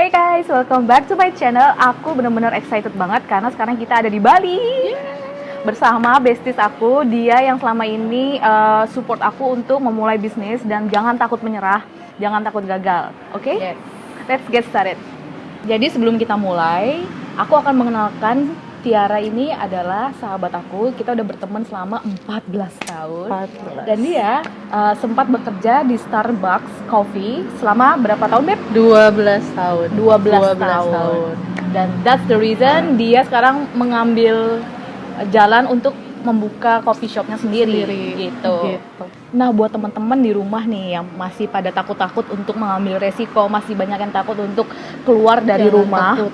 Hey guys, welcome back to my channel. Aku bener-bener excited banget karena sekarang kita ada di Bali. Bersama besties aku, dia yang selama ini uh, support aku untuk memulai bisnis dan jangan takut menyerah, jangan takut gagal. Oke? Yes. Let's get started. Jadi sebelum kita mulai, aku akan mengenalkan Tiara ini adalah sahabat aku. Kita udah berteman selama 14 tahun. 14. Dan dia uh, sempat bekerja di Starbucks Coffee selama berapa tahun, Beb? 12 tahun. 12, tahun. Dan that's the reason dia sekarang mengambil jalan untuk membuka coffee shopnya sendiri, Sendiri. gitu. Gitu. Nah, buat teman-teman di rumah nih yang masih pada takut-takut untuk mengambil resiko, masih banyak yang takut untuk keluar dari Jangan rumah. takut.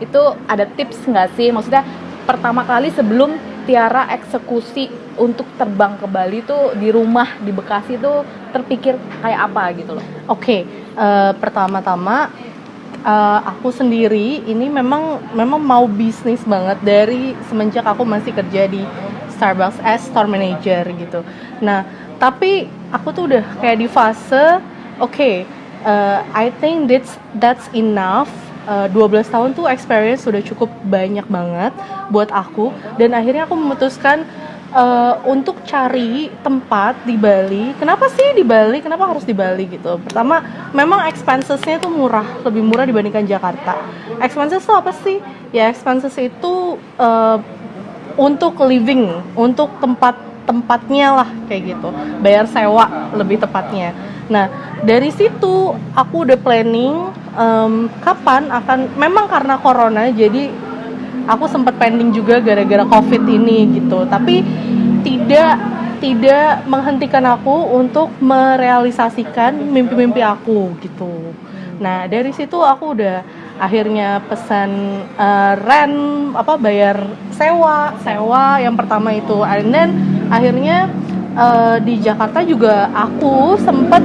Itu ada tips nggak sih? Maksudnya pertama kali sebelum Tiara eksekusi untuk terbang ke Bali tuh di rumah di Bekasi tuh terpikir kayak apa gitu loh. Oke, eh, pertama-tama eh, aku sendiri ini memang memang mau bisnis banget dari semenjak aku masih kerja di Starbucks as store manager gitu. Nah, tapi aku tuh udah kayak di fase oke, eh, I think that's that's enough. Eh, 12 tahun tuh experience sudah cukup banyak banget buat aku dan akhirnya aku memutuskan eh, untuk cari tempat di Bali. Kenapa sih di Bali? Kenapa harus di Bali gitu? Pertama, memang expensesnya tuh murah, lebih murah dibandingkan Jakarta. Expenses tuh apa sih? Ya expenses itu eh, untuk living, untuk tempat tempatnya lah kayak gitu. Bayar sewa lebih tepatnya. Nah dari situ aku udah planning em, kapan akan. Memang karena corona jadi aku sempat pending juga gara-gara covid ini gitu tapi tidak tidak menghentikan aku untuk merealisasikan mimpi-mimpi aku gitu nah dari situ aku udah akhirnya pesan eh, rent apa bayar sewa sewa yang pertama itu and then akhirnya eh, di Jakarta juga aku sempat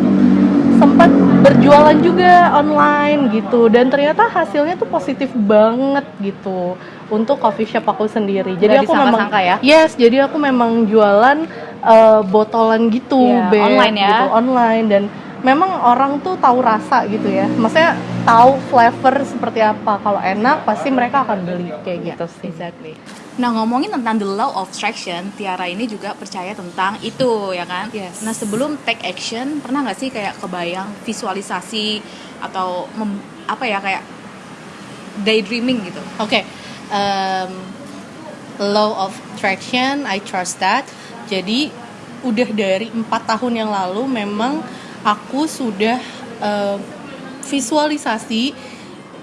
sempat berjualan juga online gitu dan ternyata hasilnya tuh positif banget gitu untuk coffee shop aku sendiri. Jadi Nggak aku memang ya? Yes, jadi aku memang jualan eh, botolan gitu, Iya, Beb, online ya? gitu, online dan memang orang tuh tahu rasa gitu ya. Maksudnya tahu flavor seperti apa. Kalau enak pasti mereka akan beli kayak gitu sih. Exactly. Nah ngomongin tentang the law of attraction, Tiara ini juga percaya tentang itu ya kan. Yes. Nah sebelum take action, pernah nggak sih kayak kebayang visualisasi atau mem- apa ya kayak daydreaming gitu? Oke, um, law of attraction, I trust that. Jadi udah dari empat tahun yang lalu memang aku sudah uh, visualisasi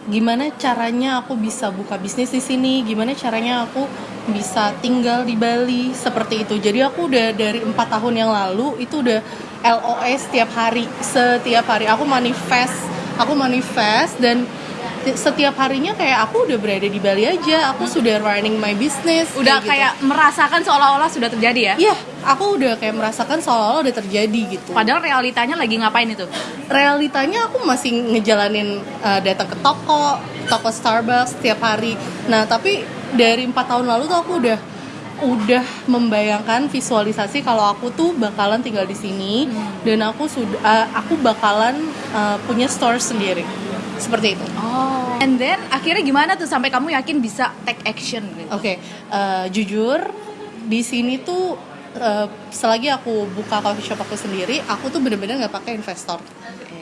gimana caranya aku bisa buka bisnis di sini, gimana caranya aku bisa tinggal di Bali seperti itu. Jadi aku udah dari empat tahun yang lalu itu udah LOS setiap hari, setiap hari aku manifest, aku manifest dan setiap harinya kayak aku udah berada di Bali aja, aku sudah running my business. Udah gitu. kayak merasakan seolah-olah sudah terjadi ya? Iya, aku udah kayak merasakan seolah-olah udah terjadi gitu. Padahal realitanya lagi ngapain itu? realitanya aku masih ngejalanin uh, datang ke toko, toko Starbucks setiap hari. Nah, tapi dari empat tahun lalu tuh aku udah udah membayangkan visualisasi kalau aku tuh bakalan tinggal di sini dan aku sudah uh, aku bakalan uh, punya store sendiri. Seperti itu. Oh. And then akhirnya gimana tuh sampai kamu yakin bisa take action gitu? Oke, eh, jujur di sini tuh eh, selagi aku buka coffee shop aku sendiri, aku tuh bener-bener nggak pakai investor,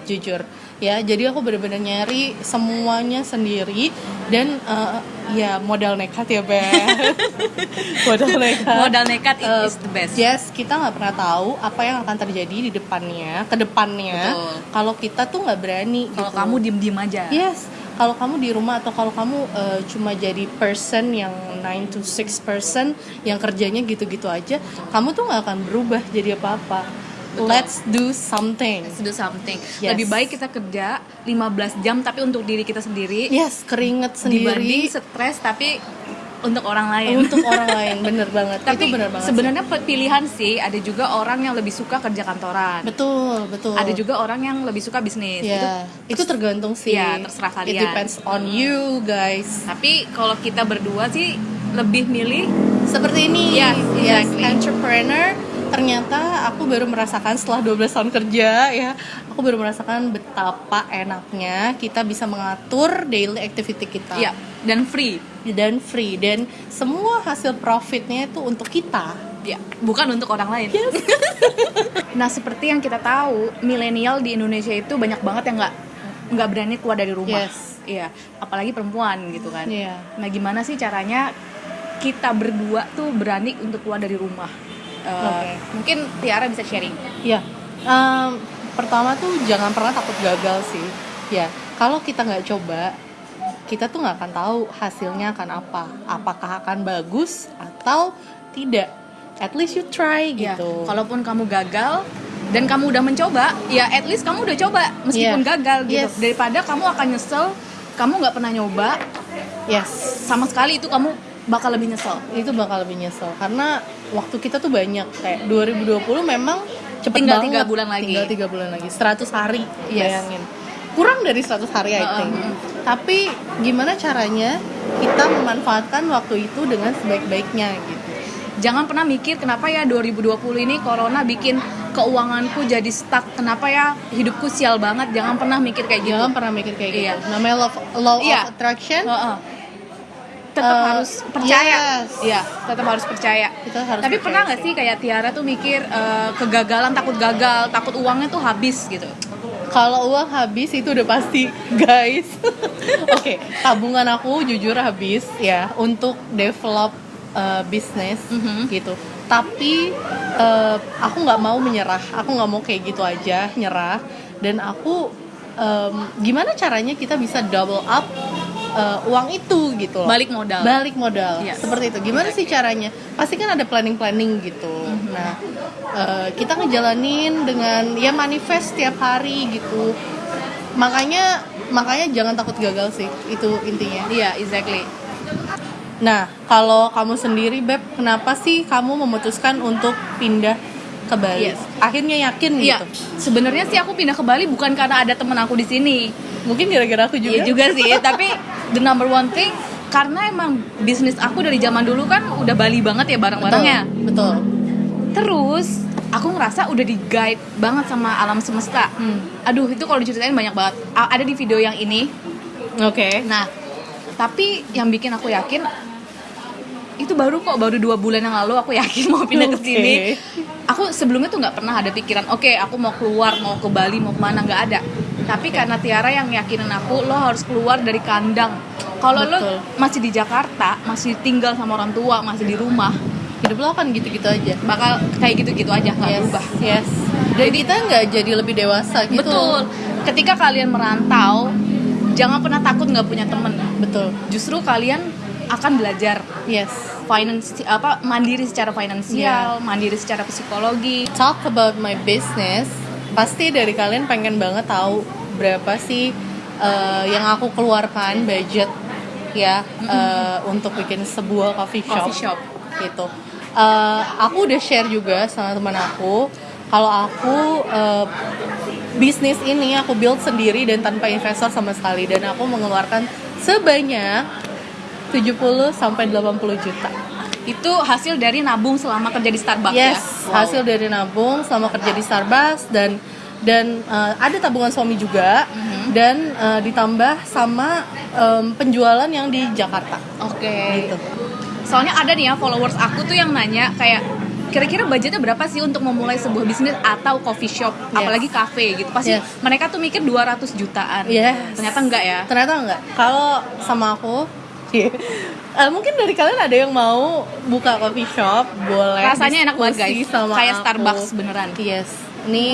jujur ya. Jadi aku bener-bener nyari semuanya sendiri dan eh, ya modal nekat ya Ben, modal nekat. Modal nekat Eh, is the best. Yes, kita nggak pernah tahu apa yang akan terjadi di depannya, ke depannya. Kalau kita tuh nggak berani. Kalau gitu. kamu diem-diem aja. Yes, kalau kamu di rumah atau kalau kamu eh, cuma jadi person yang 9 to 6 person yang kerjanya gitu-gitu aja, kamu tuh nggak akan berubah jadi apa-apa. Betul. Let's do something. Let's do something. Yes. Lebih baik kita kerja 15 jam tapi untuk diri kita sendiri Yes, keringet dibanding sendiri stres tapi untuk orang lain. untuk orang lain, bener banget. tapi itu bener banget. sebenarnya pilihan sih ada juga orang yang lebih suka kerja kantoran. betul, betul. Ada juga orang yang lebih suka bisnis. Ya, itu, tergantung sih. Iya, terserah It kalian. depends on you guys. Tapi kalau kita berdua sih lebih milih Seperti ini. Yes, yes, exactly. entrepreneur ternyata aku baru merasakan setelah 12 tahun kerja ya aku baru merasakan betapa enaknya kita bisa mengatur daily activity kita Iya, dan free. dan free dan semua hasil profitnya itu untuk kita Ya, bukan untuk orang lain. nah, seperti yang kita tahu, milenial di Indonesia itu banyak banget yang nggak nggak berani keluar dari rumah. Yes. Iya, apalagi perempuan gitu kan. Iya. Nah, gimana sih caranya kita berdua tuh berani untuk keluar dari rumah? Eh, Oke. Mungkin Tiara bisa sharing. Ya, em, pertama tuh jangan pernah takut gagal sih. Ya, kalau kita nggak coba, kita tuh nggak akan tahu hasilnya akan apa. Apakah akan bagus atau tidak. At least you try Ya, gitu. kalaupun kamu gagal dan kamu udah mencoba, ya at least kamu udah coba meskipun Iya. gagal gitu. Yes. Daripada kamu akan nyesel, kamu nggak pernah nyoba, yes, sama sekali itu kamu bakal lebih nyesel. itu bakal lebih nyesel karena waktu kita tuh banyak kayak 2020 memang cepet Tinggal banget. tiga bulan lagi. Tinggal tiga bulan lagi. 100 hari, Yes. bayangin. Kurang dari 100 hari I think. Tapi gimana caranya kita memanfaatkan waktu itu dengan sebaik-baiknya gitu. Jangan pernah mikir kenapa ya 2020 ini corona bikin keuanganku jadi stuck. Kenapa ya hidupku sial banget? Jangan pernah mikir kayak gitu. Jangan pernah mikir kayak gitu. Iya. Namanya law, law Iya. of attraction. Heeh. Tetap Eh, harus percaya. yes. Iya, tetap harus percaya. Kita harus Tapi percaya pernah nggak sih. kayak Tiara tuh mikir eh, kegagalan, takut gagal, takut uangnya tuh habis gitu? Kalau uang habis itu udah pasti, guys. Oke, tabungan aku jujur habis ya untuk develop uh, bisnis Mhm. gitu. Tapi uh, aku nggak mau menyerah. Aku nggak mau kayak gitu aja nyerah. Dan aku um, gimana caranya kita bisa double up uh, uang itu gitu loh. Balik modal. Balik modal. Yes. Seperti itu. Gimana sih caranya? Pasti kan ada planning-planning gitu. Mhm. Nah, eh, kita ngejalanin dengan ya manifest tiap hari gitu. Makanya makanya jangan takut gagal sih. Itu intinya. Iya, exactly. Nah, kalau kamu sendiri Beb, kenapa sih kamu memutuskan untuk pindah ke Bali? Yes. Akhirnya yakin Iya, gitu. sebenarnya sih aku pindah ke Bali bukan karena ada temen aku di sini. Mungkin gara-gara aku juga. Iya juga sih, tapi the number one thing karena emang bisnis aku dari zaman dulu kan udah Bali banget ya barang-barangnya. Betul. Betul. Terus aku ngerasa udah di guide banget sama alam semesta. Hmm. Aduh itu kalau diceritain banyak banget. A- Ada di video yang ini. Oke. Nah, tapi yang bikin aku yakin itu baru kok baru dua bulan yang lalu aku yakin mau pindah ke sini. Aku sebelumnya tuh nggak pernah ada pikiran, oke aku mau keluar mau ke Bali mau ke mana nggak ada. Tapi karena Tiara yang yakinin aku, lo harus keluar dari kandang. Kalau lo masih di Jakarta, masih tinggal sama orang tua, masih di rumah, Hidup lo kan gitu-gitu aja. bakal kayak gitu-gitu aja nggak yes. berubah. Yes. Dan kita nggak jadi lebih dewasa gitu. Betul. Ketika kalian merantau, jangan pernah takut nggak punya temen. Betul. Justru kalian akan belajar Yes. finance apa mandiri secara finansial, mandiri secara psikologi. talk about my business, pasti dari kalian pengen banget tahu berapa sih uh, yang aku keluarkan budget ya uh, untuk bikin sebuah coffee shop. Coffee shop. Gitu. Uh, aku udah share juga sama teman aku kalau aku uh, bisnis ini aku build sendiri dan tanpa investor sama sekali dan aku mengeluarkan sebanyak 70 sampai 80 juta. Itu hasil dari nabung selama kerja di Starbucks Yes, ya. Wow. hasil dari nabung selama kerja di Starbucks dan dan uh, ada tabungan suami juga Mhm. dan uh, ditambah sama um, penjualan yang di Jakarta. Oke. Gitu. Soalnya ada nih ya followers aku tuh yang nanya kayak kira-kira budgetnya berapa sih untuk memulai sebuah bisnis atau coffee shop, Yes. apalagi cafe gitu. Pasti Yes. mereka tuh mikir 200 jutaan. Yes. Ternyata enggak ya. Ternyata enggak. Kalau sama aku uh, mungkin dari kalian ada yang mau buka coffee shop, boleh. Rasanya enak banget guys. Sama Kayak aku. Starbucks beneran. Yes. Ini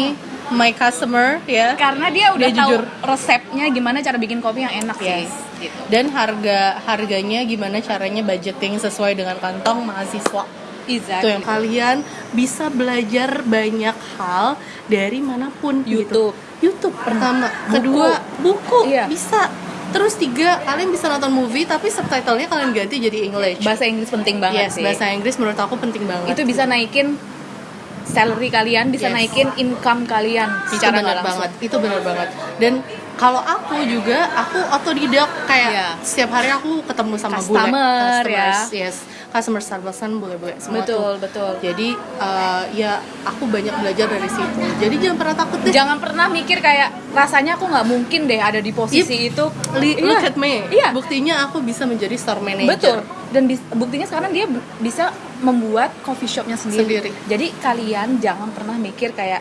my customer ya. Karena dia udah Dia tahu jujur. resepnya gimana cara bikin kopi yang enak Yes. sih. Gitu. Dan harga harganya gimana caranya budgeting sesuai dengan kantong mahasiswa. Exactly. Itu yang kalian bisa belajar banyak hal dari mana pun gitu. YouTube. YouTube pertama, Buku. kedua buku Iya. bisa. Terus tiga kalian bisa nonton movie tapi subtitlenya kalian ganti jadi English. Bahasa Inggris penting banget yes, sih. bahasa Inggris menurut aku penting banget. itu bisa naikin salary kalian, bisa Yes. naikin income kalian itu secara benar nggak langsung. banget itu benar banget dan kalau aku juga aku otodidak kayak Iya. setiap hari aku ketemu sama Customer, customers, ya. yes customer kan bule-bule semua betul tuh. betul Jadi uh, ya aku banyak belajar dari situ. Jadi jangan pernah takut deh. jangan pernah mikir kayak rasanya aku nggak mungkin deh ada di posisi itu Li- Iya. Look at me. Iya. Buktinya aku bisa menjadi store betul manager. dan bis- buktinya sekarang dia bisa membuat coffee shopnya sendiri. Sendiri. jadi kalian jangan pernah mikir kayak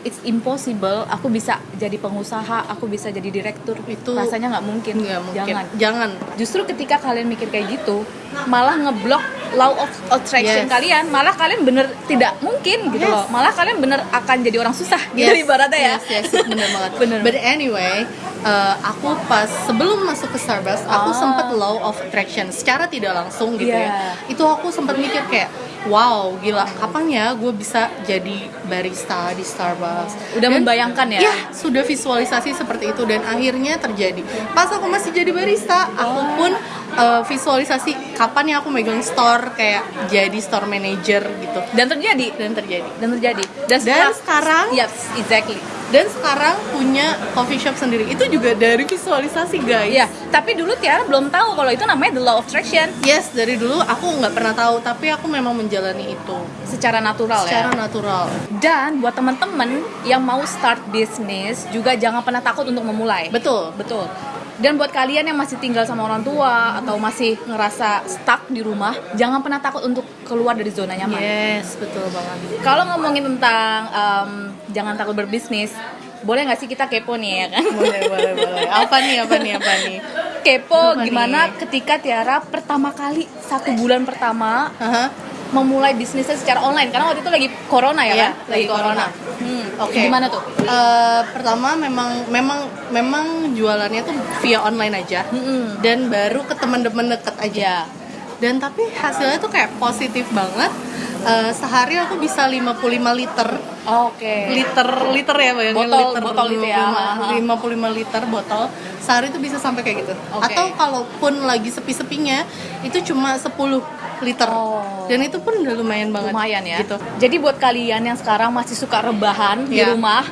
it's impossible aku bisa jadi pengusaha aku bisa jadi direktur Itu rasanya nggak mungkin mungkin. jangan Jangan. justru ketika kalian mikir kayak gitu malah ngeblok law of attraction Yes. kalian malah kalian bener tidak mungkin gitu Yes. loh malah kalian bener akan jadi orang susah gitu Yes, ibaratnya ya Yes, yes, bener banget. Bener. But anyway, uh, aku pas sebelum masuk ke Starbucks, aku Ah. sempat law of attraction secara tidak langsung gitu Iya. ya. Itu aku sempat mikir kayak, wow, gila, kapan ya gue bisa jadi barista di Starbucks? udah Dan- membayangkan ya, Ya, sudah visualisasi seperti itu dan akhirnya terjadi. Pas aku masih jadi barista, aku pun uh, visualisasi kapan ya aku megang store kayak jadi store manager gitu. dan terjadi Dan terjadi. dan terjadi dan, Dan sekarang yes exactly dan sekarang punya coffee shop sendiri itu juga dari visualisasi guys Iya, tapi dulu Tiara belum tahu kalau itu namanya the law of attraction yes dari dulu aku nggak pernah tahu tapi aku memang menjalani itu secara natural secara ya. natural Dan buat teman-teman yang mau start bisnis juga jangan pernah takut untuk memulai. betul Betul. Dan buat kalian yang masih tinggal sama orang tua atau masih ngerasa stuck di rumah, jangan pernah takut untuk keluar dari zona nyaman. yes betul banget Kalau ngomongin tentang em, jangan takut berbisnis, boleh nggak sih kita kepo nih ya kan? boleh boleh boleh apa nih apa nih apa nih Kepo Apa gimana nih? ketika Tiara pertama kali satu bulan pertama Aha. Memulai bisnisnya secara online karena waktu itu lagi corona ya Iya, kan? lagi corona. Hmm, Oke. Gimana tuh? Eh, pertama memang memang memang jualannya tuh via online aja Mm-mm. dan baru ke teman-teman deket aja Ya. dan tapi hasilnya tuh kayak positif banget Eh, sehari aku bisa 55 liter Oke. liter liter ya bayangin Botol- liter botol itu ya, 55, 55 liter botol sehari itu bisa sampai kayak gitu Oke. atau kalaupun lagi sepi-sepinya itu cuma 10 liter Oh. dan itu pun udah lumayan banget lumayan ya. gitu Jadi buat kalian yang sekarang masih suka rebahan di Iya. rumah,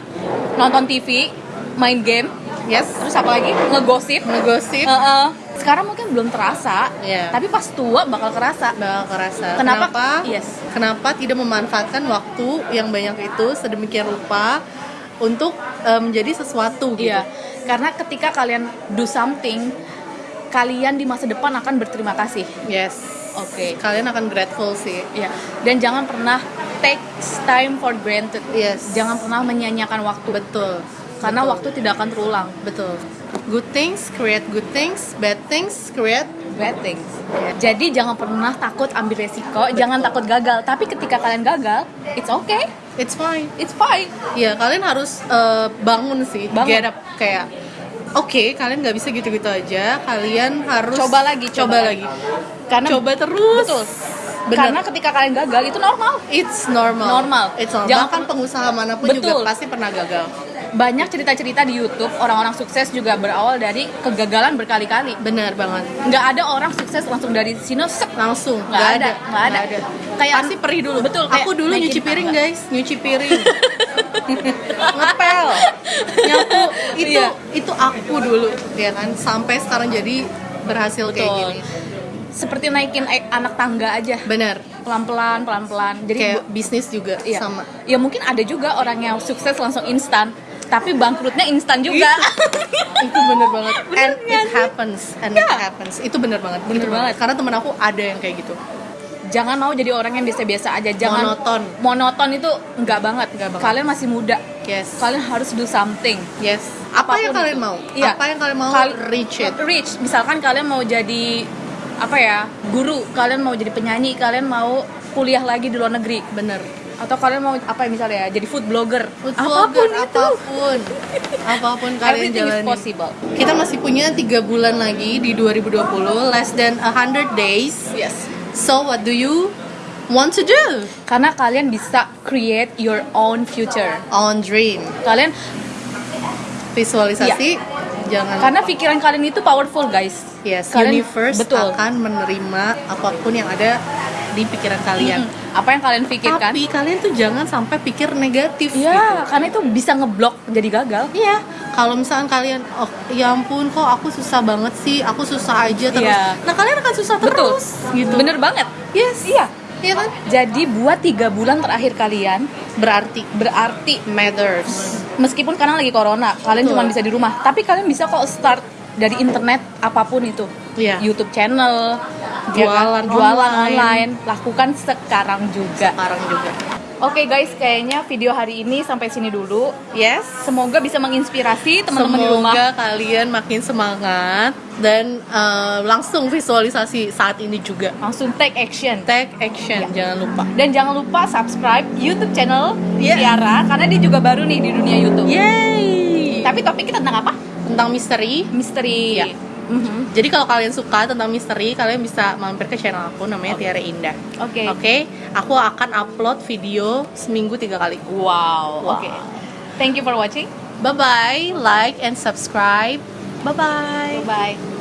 nonton TV, main game, yes terus apa lagi? Ngegosip. ngegosip Heeh. Sekarang mungkin belum terasa, Iya. tapi pas tua bakal kerasa. bakal kerasa Kenapa? kenapa Yes. kenapa tidak memanfaatkan waktu yang banyak itu sedemikian rupa untuk eh, menjadi sesuatu gitu Iya. Karena ketika kalian do something, kalian di masa depan akan berterima kasih. yes Oke. kalian akan grateful sih Iya. Dan jangan pernah take time for granted. yes Jangan pernah menyia-nyiakan waktu. betul Karena Betul. waktu tidak akan terulang. betul good things create good things bad things create bad things. Jadi jangan pernah takut ambil resiko, jangan takut gagal. Tapi ketika kalian gagal, it's okay, it's fine it's fine. ya kalian harus eh, bangun sih Bangun. get up kayak oke kalian nggak bisa gitu-gitu aja kalian harus Coba lagi, coba, coba lagi Karena coba terus betul. Bener. Karena ketika kalian gagal itu normal. It's normal. Normal. It's normal. Jangan- Bahkan pengusaha mana pun Betul. juga pasti pernah gagal. Banyak cerita-cerita di YouTube orang-orang sukses juga berawal dari kegagalan berkali-kali. Benar banget. Nggak ada orang sukses langsung dari sini sek. Langsung. Nggak ada, nggak ada. Kayak Pasti perih dulu. Betul, kayak Aku dulu nyuci piring tangga. guys, nyuci piring. Ngepel. Nyapu. Itu Iya. itu aku dulu, ya kan. Sampai sekarang jadi berhasil kayak Betul. gini. Seperti naikin a- anak tangga aja. Benar. Pelan-pelan, pelan-pelan. Jadi Kayak bu- bisnis juga Iya. sama. Ya mungkin ada juga orang yang sukses langsung instan, tapi bangkrutnya instan juga. itu bener banget and Bener it nggak sih? happens and it Ya. happens itu bener banget bener, Bener banget banget. karena temen aku ada yang kayak gitu Jangan mau jadi orang yang biasa-biasa aja. Jangan Monoton. Monoton itu enggak banget. Nggak banget. Kalian masih muda. yes Kalian harus do something. yes apa yang Apa pun kalian itu. mau Iya. apa yang kalian mau Kal- reach it Reach. Misalkan kalian mau jadi apa ya? Guru, kalian mau jadi penyanyi, kalian mau kuliah lagi di luar negeri. bener Atau kalian mau apa ya misalnya ya? Jadi food blogger. Food apa pun blogger, itu. apa pun apa pun kalian jalani possible. kita masih punya tiga bulan lagi di 2020 less than a hundred days Yes. so what do you want to do Karena kalian bisa create your own future. on dream Kalian visualisasi jangan karena pikiran kalian itu powerful, guys. Yes kalian- universe betul. akan menerima apa pun yang ada di pikiran kalian Mm-mm. Apa yang kalian pikirkan? tapi kalian tuh jangan sampai pikir negatif Iya, karena itu bisa ngeblok jadi gagal. Iya, kalau misalkan kalian oh ya ampun kok aku susah banget sih aku susah aja terus Iya. nah kalian akan susah Betul. terus gitu Bener banget. yes Iya. iya kan Jadi buat tiga bulan terakhir kalian berarti berarti matters meskipun sekarang lagi corona, kalian cuma bisa di rumah, tapi kalian bisa kok start dari internet apa pun itu. Iya. YouTube channel, ya Jualan kan? jualan online. online. lakukan sekarang juga. sekarang juga Oke guys, kayaknya video hari ini sampai sini dulu. yes Semoga bisa menginspirasi teman-teman di rumah. Semoga kalian makin semangat dan eh, langsung visualisasi saat ini juga. Langsung take action. Take action, Ya. jangan lupa. Dan jangan lupa subscribe YouTube channel Iya. Tiara karena dia juga baru nih di dunia YouTube. Yeay. Tapi topik kita tentang apa? Tentang misteri. Misteri. Iya. Mhm. Jadi kalau kalian suka tentang misteri, kalian bisa mampir ke channel aku namanya Tiara Indah. Oke. Oke, aku akan upload video seminggu tiga kali. Wow. Wow. Oke. Thank you for watching. Bye bye, like and subscribe. Bye bye. Bye.